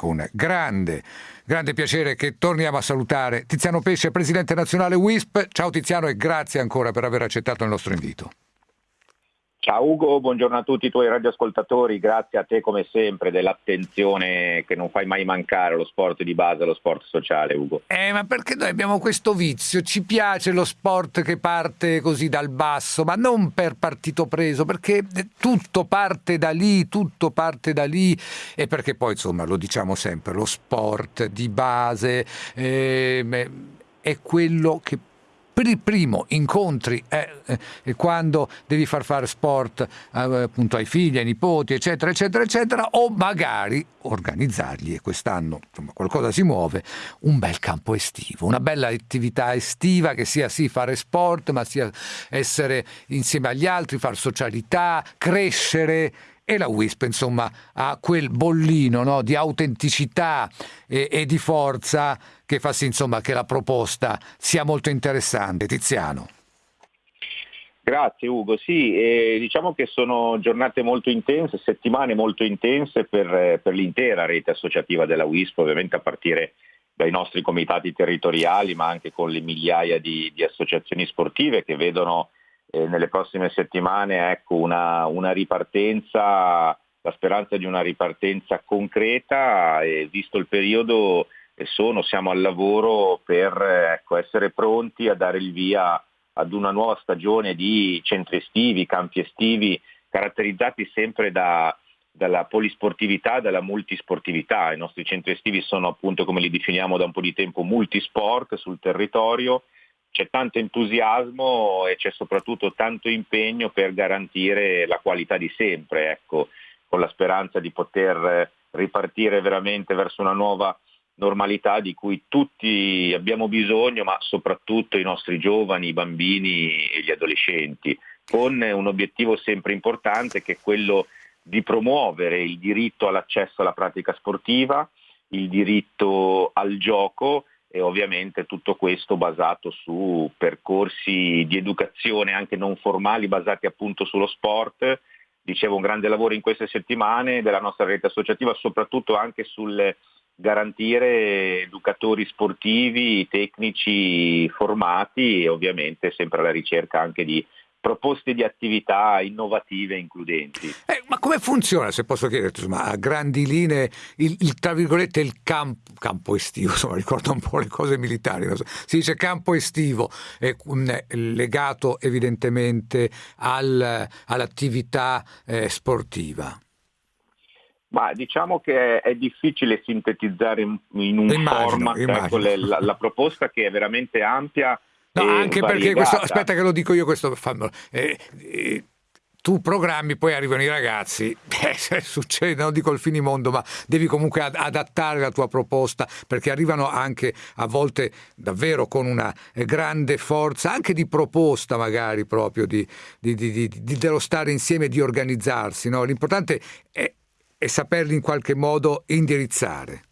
con grande, grande piacere che torniamo a salutare Tiziano Pesce, Presidente Nazionale WISP. Ciao Tiziano e grazie ancora per aver accettato il nostro invito. Ciao Ugo, buongiorno a tutti i tuoi radioascoltatori, grazie a te come sempre dell'attenzione che non fai mai mancare allo sport di base, allo sport sociale Ugo. Eh, ma perché noi abbiamo questo vizio, ci piace lo sport che parte così dal basso, ma non per partito preso, perché tutto parte da lì, tutto parte da lì. E perché poi insomma lo diciamo sempre, lo sport di base eh, è quello che per il primo incontri eh, eh, quando devi far fare sport eh, appunto ai figli, ai nipoti, eccetera, eccetera, eccetera, o magari organizzargli, e quest'anno insomma, qualcosa si muove, un bel campo estivo, una bella attività estiva che sia sì fare sport, ma sia essere insieme agli altri, fare socialità, crescere e la WISP insomma ha quel bollino no, di autenticità e, e, di forza che fa sì insomma che la proposta sia molto interessante. Tiziano. Grazie Ugo, sì, eh, diciamo che sono giornate molto intense, settimane molto intense per, per l'intera rete associativa della WISP, ovviamente a partire dai nostri comitati territoriali, ma anche con le migliaia di, di associazioni sportive che vedono eh, nelle prossime settimane ecco, una, una, ripartenza, la speranza di una ripartenza concreta e visto il periodo sono, siamo al lavoro per ecco, essere pronti a dare il via ad una nuova stagione di centri estivi, campi estivi, caratterizzati sempre da, dalla polisportività, dalla multisportività. I nostri centri estivi sono appunto, come li definiamo da un po' di tempo, multisport sul territorio c'è tanto entusiasmo e c'è soprattutto tanto impegno per garantire la qualità di sempre, ecco, con la speranza di poter ripartire veramente verso una nuova normalità di cui tutti abbiamo bisogno, ma soprattutto i nostri giovani, i bambini e gli adolescenti, con un obiettivo sempre importante che è quello di promuovere il diritto all'accesso alla pratica sportiva, il diritto al gioco e ovviamente tutto questo basato su percorsi di educazione anche non formali basati appunto sullo sport. Dicevo un grande lavoro in queste settimane della nostra rete associativa, soprattutto anche sul garantire educatori sportivi, tecnici formati e ovviamente sempre alla ricerca anche di proposte di attività innovative e includenti. Eh, ma come funziona, se posso chiedere, insomma, a grandi linee, il, il, tra virgolette, il campo, campo estivo, insomma, ricorda un po' le cose militari, so. si dice campo estivo, è legato evidentemente al, all'attività eh, sportiva. Ma diciamo che è, difficile sintetizzare in, un immagino, format ecco, le, la, la proposta che è veramente ampia No, anche variegata. perché questo, aspetta che lo dico io questo, eh, eh, tu programmi, poi arrivano i ragazzi, eh, succede, non dico il finimondo, ma devi comunque adattare la tua proposta perché arrivano anche a volte davvero con una eh, grande forza, anche di proposta magari proprio, di, di, di, di dello stare insieme, di organizzarsi. No? L'importante è, è saperli in qualche modo indirizzare.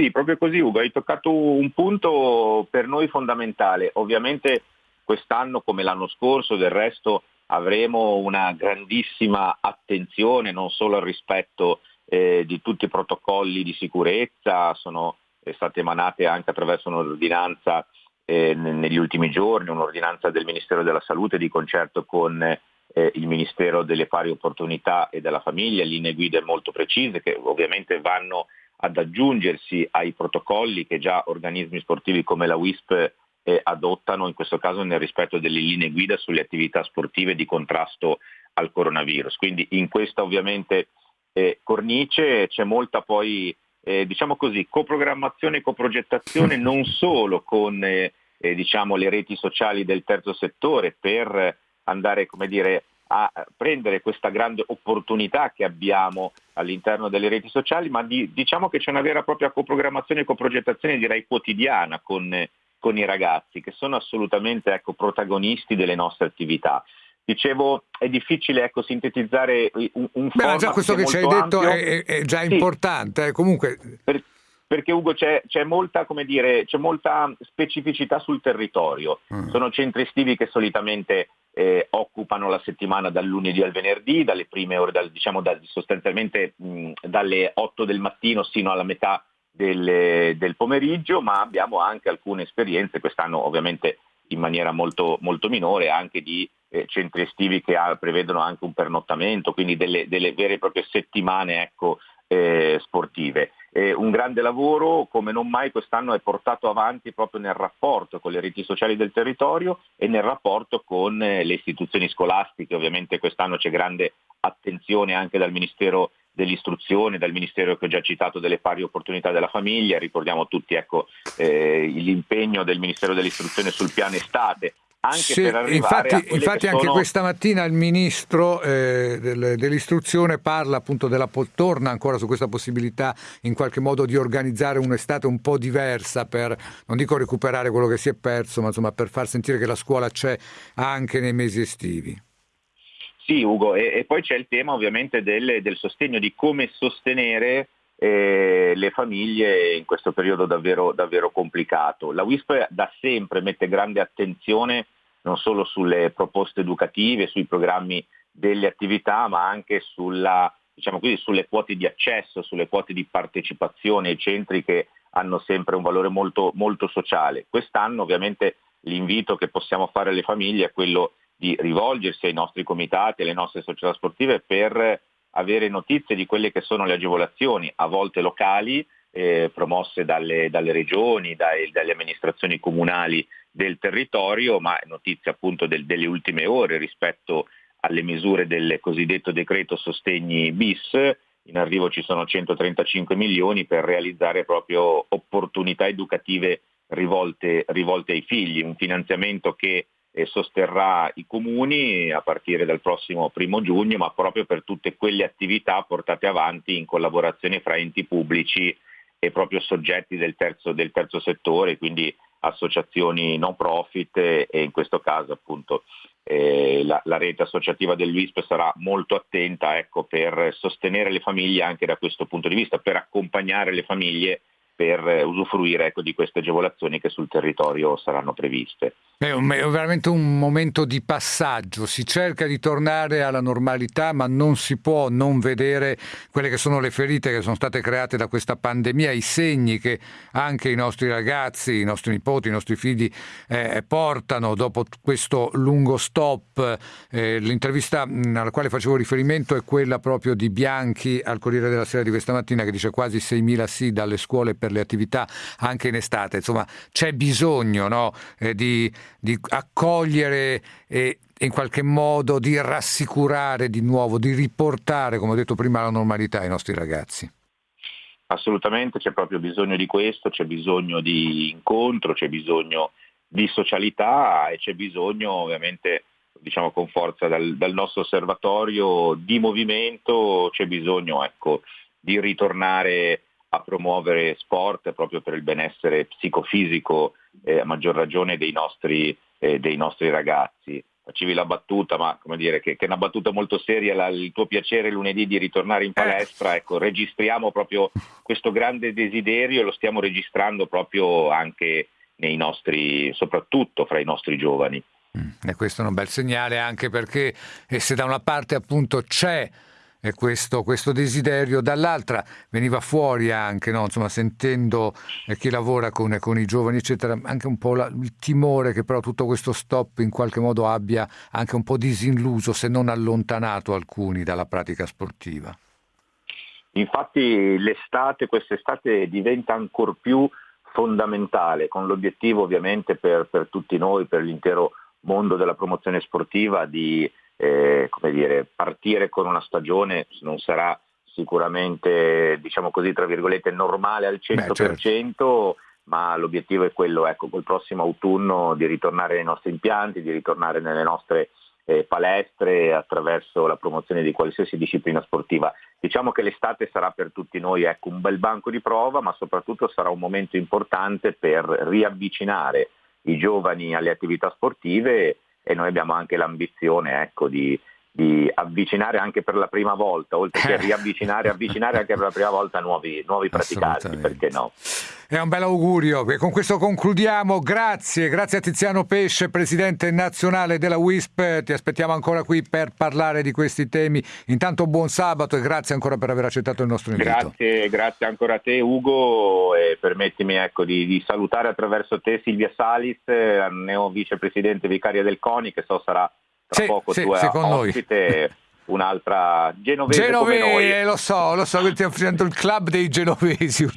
Sì, proprio così Ugo, hai toccato un punto per noi fondamentale. Ovviamente quest'anno come l'anno scorso del resto avremo una grandissima attenzione non solo al rispetto eh, di tutti i protocolli di sicurezza, sono state emanate anche attraverso un'ordinanza eh, negli ultimi giorni, un'ordinanza del Ministero della Salute di concerto con eh, il Ministero delle Pari Opportunità e della Famiglia, linee guida molto precise che ovviamente vanno ad aggiungersi ai protocolli che già organismi sportivi come la WISP eh, adottano, in questo caso nel rispetto delle linee guida sulle attività sportive di contrasto al coronavirus. Quindi in questa ovviamente eh, cornice c'è molta poi, eh, diciamo così, coprogrammazione e coprogettazione non solo con eh, eh, diciamo, le reti sociali del terzo settore per andare come dire, a prendere questa grande opportunità che abbiamo all'interno delle reti sociali, ma di, diciamo che c'è una vera e propria coprogrammazione e coprogettazione direi quotidiana con, con i ragazzi che sono assolutamente ecco, protagonisti delle nostre attività. Dicevo, è difficile ecco, sintetizzare un, un Beh, già questo che, che ci hai detto è, è, già sì. importante, eh. comunque... Per, perché Ugo c'è, c'è, molta, dire, c'è, molta, specificità sul territorio. Mm. Sono centri estivi che solitamente eh, occupano la settimana dal lunedì al venerdì, dalle prime ore, dal, diciamo da, sostanzialmente mh, dalle 8 del mattino sino alla metà del, del, pomeriggio, ma abbiamo anche alcune esperienze, quest'anno ovviamente in maniera molto, molto minore, anche di eh, centri estivi che ha, prevedono anche un pernottamento, quindi delle, delle vere e proprie settimane ecco, eh, sportive. Eh, un grande lavoro come non mai quest'anno è portato avanti proprio nel rapporto con le reti sociali del territorio e nel rapporto con eh, le istituzioni scolastiche. Ovviamente quest'anno c'è grande attenzione anche dal Ministero dell'istruzione, dal Ministero che ho già citato delle pari opportunità della famiglia, ricordiamo tutti ecco, eh, l'impegno del Ministero dell'istruzione sul piano estate, anche sì, infatti, infatti anche sono... questa mattina il ministro eh, del, dell'istruzione parla appunto della torna ancora su questa possibilità in qualche modo di organizzare un'estate un po' diversa per non dico recuperare quello che si è perso ma insomma per far sentire che la scuola c'è anche nei mesi estivi. Sì Ugo e, e poi c'è il tema ovviamente del, del sostegno di come sostenere eh, le famiglie in questo periodo davvero, davvero complicato. La WISP da sempre mette grande attenzione non solo sulle proposte educative, sui programmi delle attività, ma anche sulla, diciamo così, sulle quote di accesso, sulle quote di partecipazione ai centri che hanno sempre un valore molto, molto sociale. Quest'anno ovviamente l'invito che possiamo fare alle famiglie è quello di rivolgersi ai nostri comitati, alle nostre società sportive per avere notizie di quelle che sono le agevolazioni, a volte locali, eh, promosse dalle, dalle regioni, dai, dalle amministrazioni comunali del territorio, ma notizie appunto del, delle ultime ore rispetto alle misure del cosiddetto decreto sostegni bis. In arrivo ci sono 135 milioni per realizzare proprio opportunità educative rivolte, rivolte ai figli, un finanziamento che e sosterrà i comuni a partire dal prossimo primo giugno, ma proprio per tutte quelle attività portate avanti in collaborazione fra enti pubblici e proprio soggetti del terzo, del terzo settore, quindi associazioni no profit e in questo caso appunto eh, la, la, rete associativa dell'UISP sarà molto attenta ecco, per sostenere le famiglie anche da questo punto di vista, per accompagnare le famiglie per usufruire ecco, di queste agevolazioni che sul territorio saranno previste. È, un, è, veramente un momento di passaggio, si cerca di tornare alla normalità ma non si può non vedere quelle che sono le ferite che sono state create da questa pandemia, i segni che anche i nostri ragazzi, i nostri nipoti, i nostri figli eh, portano dopo questo lungo stop. Eh, l'intervista alla quale facevo riferimento è quella proprio di Bianchi al Corriere della Sera di questa mattina che dice quasi 6.000 sì dalle scuole per per le attività anche in estate. Insomma, c'è bisogno no, eh, di, di accogliere e in qualche modo di rassicurare di nuovo, di riportare, come ho detto prima, la normalità ai nostri ragazzi. Assolutamente, c'è proprio bisogno di questo, c'è bisogno di incontro, c'è bisogno di socialità e c'è bisogno ovviamente diciamo con forza dal, dal nostro osservatorio di movimento, c'è bisogno ecco, di ritornare a promuovere sport proprio per il benessere psicofisico, eh, a maggior ragione dei nostri, eh, dei nostri ragazzi. Facevi la battuta, ma come dire, che, che è una battuta molto seria, la, il tuo piacere lunedì di ritornare in palestra, ecco, registriamo proprio questo grande desiderio e lo stiamo registrando proprio anche nei nostri, soprattutto fra i nostri giovani. Mm, e questo è un bel segnale anche perché eh, se da una parte appunto c'è questo, questo, desiderio, dall'altra veniva fuori anche, no? Insomma, sentendo eh, chi lavora con, con, i giovani, eccetera, anche un po' la, il timore che però tutto questo stop in qualche modo abbia anche un po' disilluso, se non allontanato alcuni dalla pratica sportiva. Infatti l'estate, quest'estate diventa ancora più fondamentale, con l'obiettivo ovviamente per, per tutti noi, per l'intero mondo della promozione sportiva, di eh, come dire, partire con una stagione non sarà sicuramente, diciamo così, tra virgolette, normale al 100%, Beh, certo. ma l'obiettivo è quello, ecco, col prossimo autunno di ritornare nei nostri impianti, di ritornare nelle nostre eh, palestre attraverso la promozione di qualsiasi disciplina sportiva. Diciamo che l'estate sarà per tutti noi ecco, un bel banco di prova, ma soprattutto sarà un momento importante per riavvicinare i giovani alle attività sportive e noi abbiamo anche l'ambizione ecco, di, di avvicinare anche per la prima volta, oltre che riavvicinare, avvicinare anche per la prima volta nuovi, nuovi praticanti, perché no? È un bel augurio e con questo concludiamo. Grazie, grazie a Tiziano Pesce, presidente nazionale della WISP. Ti aspettiamo ancora qui per parlare di questi temi. Intanto buon sabato e grazie ancora per aver accettato il nostro invito. Grazie, grazie ancora a te Ugo e permettimi ecco, di, di, salutare attraverso te Silvia Salis, neo vicepresidente vicaria del CONI, che so sarà tra sì, poco sì, tua ospite. un'altra genovese Genovese, noi. lo so, lo so che stiamo facendo il club dei genovesi,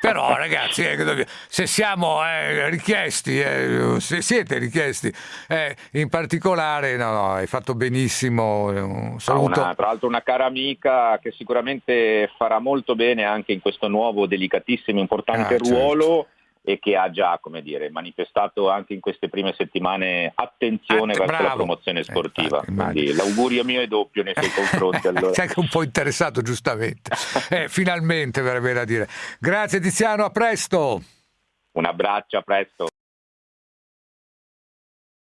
però ragazzi, eh, se siamo eh, richiesti, eh, se siete richiesti, eh, in particolare, no, no, hai fatto benissimo, un saluto. Una, tra l'altro una cara amica che sicuramente farà molto bene anche in questo nuovo, delicatissimo, importante ah, ruolo. Certo e che ha già come dire, manifestato anche in queste prime settimane attenzione ah, verso bravo. la promozione eh, sportiva. Eh, Quindi l'augurio mio è doppio nei suoi confronti. Allora. Sei anche un po' interessato giustamente. eh, finalmente verrebbe da dire. Grazie Tiziano, a presto. Un abbraccio, a presto.